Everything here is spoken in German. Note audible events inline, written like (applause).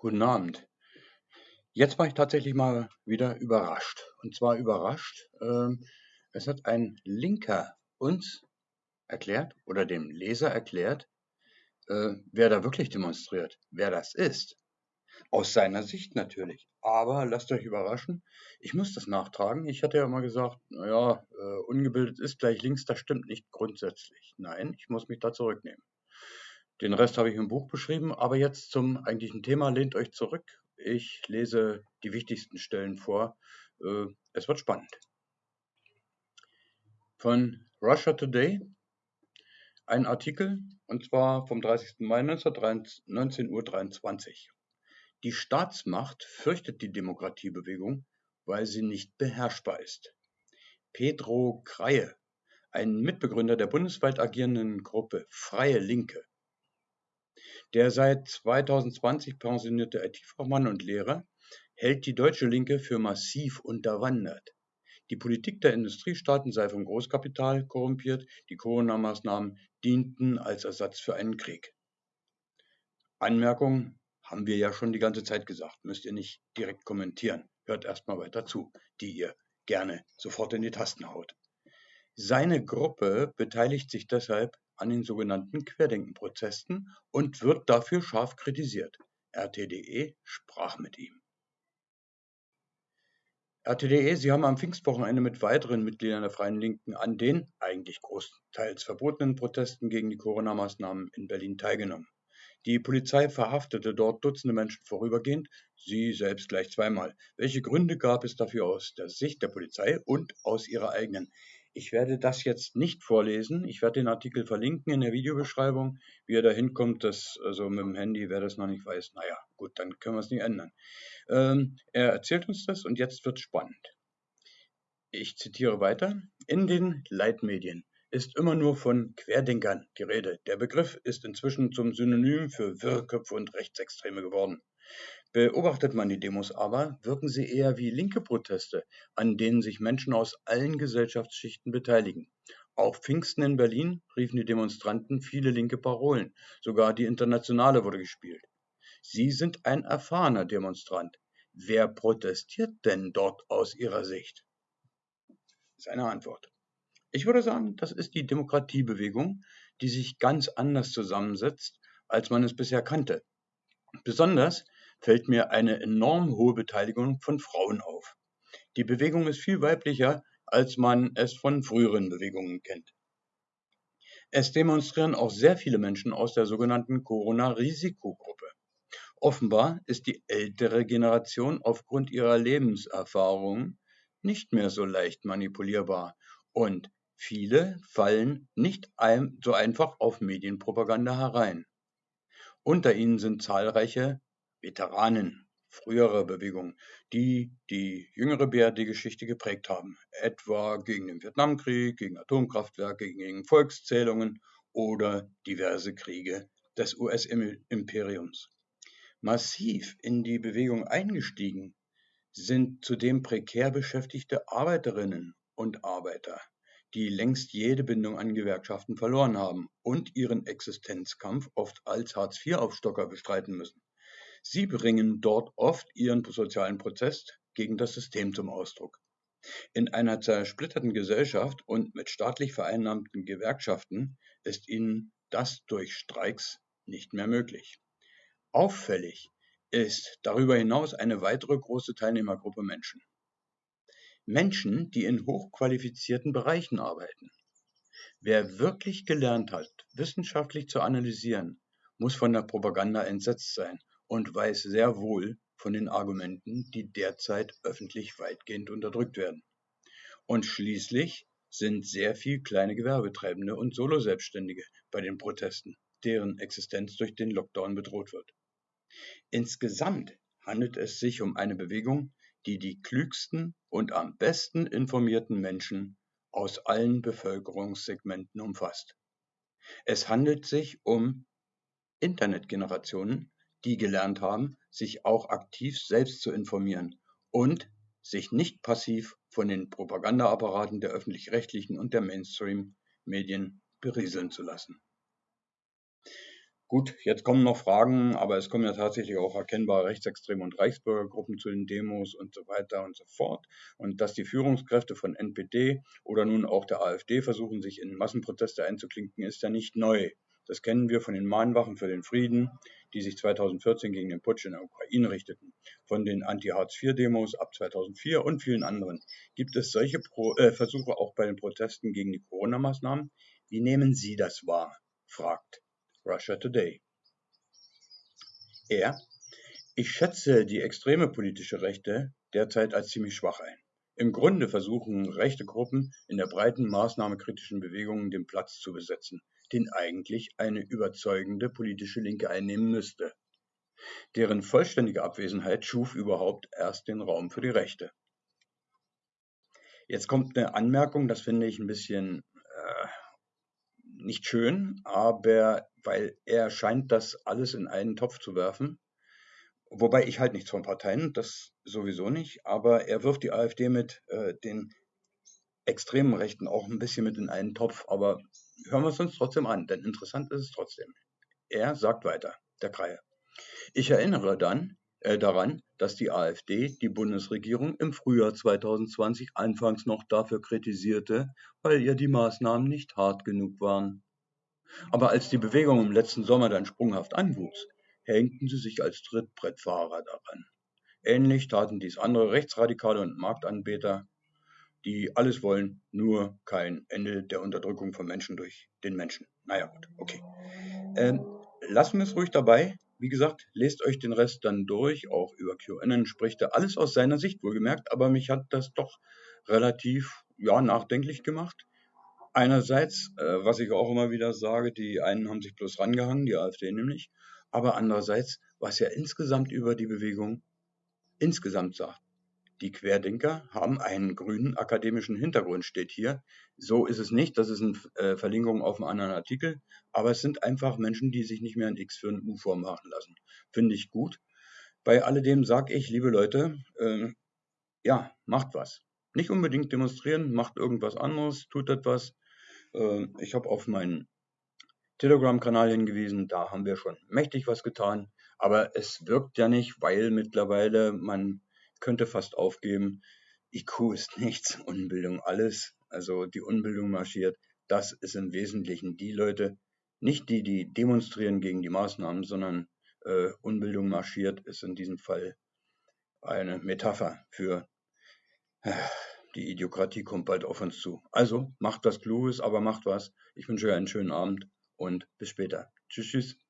Guten Abend. Jetzt war ich tatsächlich mal wieder überrascht. Und zwar überrascht, ähm, es hat ein Linker uns erklärt oder dem Leser erklärt, äh, wer da wirklich demonstriert, wer das ist. Aus seiner Sicht natürlich. Aber lasst euch überraschen, ich muss das nachtragen. Ich hatte ja mal gesagt, naja, äh, ungebildet ist gleich links, das stimmt nicht grundsätzlich. Nein, ich muss mich da zurücknehmen. Den Rest habe ich im Buch beschrieben, aber jetzt zum eigentlichen Thema. Lehnt euch zurück. Ich lese die wichtigsten Stellen vor. Äh, es wird spannend. Von Russia Today ein Artikel, und zwar vom 30. Mai 19.23 Uhr. Die Staatsmacht fürchtet die Demokratiebewegung, weil sie nicht beherrschbar ist. Pedro Kreie, ein Mitbegründer der bundesweit agierenden Gruppe Freie Linke, der seit 2020 pensionierte IT-Fachmann und Lehrer hält die deutsche Linke für massiv unterwandert. Die Politik der Industriestaaten sei vom Großkapital korrumpiert, die Corona-Maßnahmen dienten als Ersatz für einen Krieg. Anmerkung haben wir ja schon die ganze Zeit gesagt, müsst ihr nicht direkt kommentieren. Hört erstmal weiter zu, die ihr gerne sofort in die Tasten haut. Seine Gruppe beteiligt sich deshalb an den sogenannten Querdenkenprozessen und wird dafür scharf kritisiert. RTDE sprach mit ihm. RTDE, Sie haben am Pfingstwochenende mit weiteren Mitgliedern der Freien Linken an den eigentlich großteils verbotenen Protesten gegen die Corona-Maßnahmen in Berlin teilgenommen. Die Polizei verhaftete dort Dutzende Menschen vorübergehend, sie selbst gleich zweimal. Welche Gründe gab es dafür aus der Sicht der Polizei und aus ihrer eigenen? Ich werde das jetzt nicht vorlesen. Ich werde den Artikel verlinken in der Videobeschreibung. Wie er da hinkommt, das, also mit dem Handy, wer das noch nicht weiß, naja, gut, dann können wir es nicht ändern. Ähm, er erzählt uns das und jetzt wird spannend. Ich zitiere weiter. In den Leitmedien ist immer nur von Querdenkern die Rede. Der Begriff ist inzwischen zum Synonym für Wirrköpfe und Rechtsextreme geworden. Beobachtet man die Demos aber, wirken sie eher wie linke Proteste, an denen sich Menschen aus allen Gesellschaftsschichten beteiligen. Auch Pfingsten in Berlin riefen die Demonstranten viele linke Parolen, sogar die Internationale wurde gespielt. Sie sind ein erfahrener Demonstrant. Wer protestiert denn dort aus Ihrer Sicht? Seine Antwort. Ich würde sagen, das ist die Demokratiebewegung, die sich ganz anders zusammensetzt, als man es bisher kannte. Besonders fällt mir eine enorm hohe Beteiligung von Frauen auf. Die Bewegung ist viel weiblicher, als man es von früheren Bewegungen kennt. Es demonstrieren auch sehr viele Menschen aus der sogenannten Corona-Risikogruppe. Offenbar ist die ältere Generation aufgrund ihrer Lebenserfahrung nicht mehr so leicht manipulierbar und viele fallen nicht so einfach auf Medienpropaganda herein. Unter ihnen sind zahlreiche Veteranen früherer Bewegungen, die die jüngere BRD-Geschichte geprägt haben, etwa gegen den Vietnamkrieg, gegen Atomkraftwerke, gegen Volkszählungen oder diverse Kriege des US-Imperiums. Massiv in die Bewegung eingestiegen sind zudem prekär beschäftigte Arbeiterinnen und Arbeiter, die längst jede Bindung an Gewerkschaften verloren haben und ihren Existenzkampf oft als Hartz-IV-Aufstocker bestreiten müssen. Sie bringen dort oft ihren sozialen Protest gegen das System zum Ausdruck. In einer zersplitterten Gesellschaft und mit staatlich vereinnahmten Gewerkschaften ist ihnen das durch Streiks nicht mehr möglich. Auffällig ist darüber hinaus eine weitere große Teilnehmergruppe Menschen. Menschen, die in hochqualifizierten Bereichen arbeiten. Wer wirklich gelernt hat, wissenschaftlich zu analysieren, muss von der Propaganda entsetzt sein und weiß sehr wohl von den Argumenten, die derzeit öffentlich weitgehend unterdrückt werden. Und schließlich sind sehr viel kleine Gewerbetreibende und Soloselbstständige bei den Protesten, deren Existenz durch den Lockdown bedroht wird. Insgesamt handelt es sich um eine Bewegung, die die klügsten und am besten informierten Menschen aus allen Bevölkerungssegmenten umfasst. Es handelt sich um Internetgenerationen, die gelernt haben, sich auch aktiv selbst zu informieren und sich nicht passiv von den Propagandaapparaten der öffentlich-rechtlichen und der Mainstream-Medien berieseln zu lassen. Gut, jetzt kommen noch Fragen, aber es kommen ja tatsächlich auch erkennbare Rechtsextreme und Reichsbürgergruppen zu den Demos und so weiter und so fort. Und dass die Führungskräfte von NPD oder nun auch der AfD versuchen, sich in Massenproteste einzuklinken, ist ja nicht neu. Das kennen wir von den Mahnwachen für den Frieden, die sich 2014 gegen den Putsch in der Ukraine richteten, von den Anti-Hartz-IV-Demos ab 2004 und vielen anderen. Gibt es solche Pro äh, Versuche auch bei den Protesten gegen die Corona-Maßnahmen? Wie nehmen Sie das wahr? fragt Russia Today. Er: Ich schätze die extreme politische Rechte derzeit als ziemlich schwach ein. Im Grunde versuchen rechte Gruppen in der breiten maßnahmekritischen Bewegung den Platz zu besetzen, den eigentlich eine überzeugende politische Linke einnehmen müsste. Deren vollständige Abwesenheit schuf überhaupt erst den Raum für die Rechte. Jetzt kommt eine Anmerkung, das finde ich ein bisschen äh, nicht schön, aber weil er scheint das alles in einen Topf zu werfen. Wobei ich halt nichts von Parteien, das sowieso nicht, aber er wirft die AfD mit äh, den extremen Rechten auch ein bisschen mit in einen Topf, aber hören wir es uns trotzdem an, denn interessant ist es trotzdem. Er sagt weiter, der Kreie. Ich erinnere dann äh, daran, dass die AfD die Bundesregierung im Frühjahr 2020 anfangs noch dafür kritisierte, weil ihr die Maßnahmen nicht hart genug waren. Aber als die Bewegung im letzten Sommer dann sprunghaft anwuchs, hängten sie sich als Trittbrettfahrer daran. Ähnlich taten dies andere Rechtsradikale und Marktanbeter, die alles wollen, nur kein Ende der Unterdrückung von Menschen durch den Menschen. Naja, gut, okay. Ähm, lassen wir es ruhig dabei. Wie gesagt, lest euch den Rest dann durch. Auch über QAnon spricht er alles aus seiner Sicht wohlgemerkt, aber mich hat das doch relativ ja, nachdenklich gemacht. Einerseits, äh, was ich auch immer wieder sage, die einen haben sich bloß rangehangen, die AfD nämlich, aber andererseits, was er insgesamt über die Bewegung insgesamt sagt. Die Querdenker haben einen grünen akademischen Hintergrund, steht hier. So ist es nicht, das ist eine äh, Verlinkung auf einen anderen Artikel, aber es sind einfach Menschen, die sich nicht mehr ein X für ein U vormachen lassen. Finde ich gut. Bei alledem sage ich, liebe Leute, äh, ja, macht was. Nicht unbedingt demonstrieren, macht irgendwas anderes, tut etwas. Äh, ich habe auf meinen Telegram-Kanal hingewiesen, da haben wir schon mächtig was getan, aber es wirkt ja nicht, weil mittlerweile man könnte fast aufgeben, IQ ist (laughs) nichts, Unbildung alles. Also die Unbildung marschiert. Das ist im Wesentlichen die Leute, nicht die, die demonstrieren gegen die Maßnahmen, sondern äh, Unbildung marschiert ist in diesem Fall eine Metapher für äh, die Idiokratie kommt bald auf uns zu. Also macht was Kluges, aber macht was. Ich wünsche euch einen schönen Abend und bis später. Tschüss, tschüss.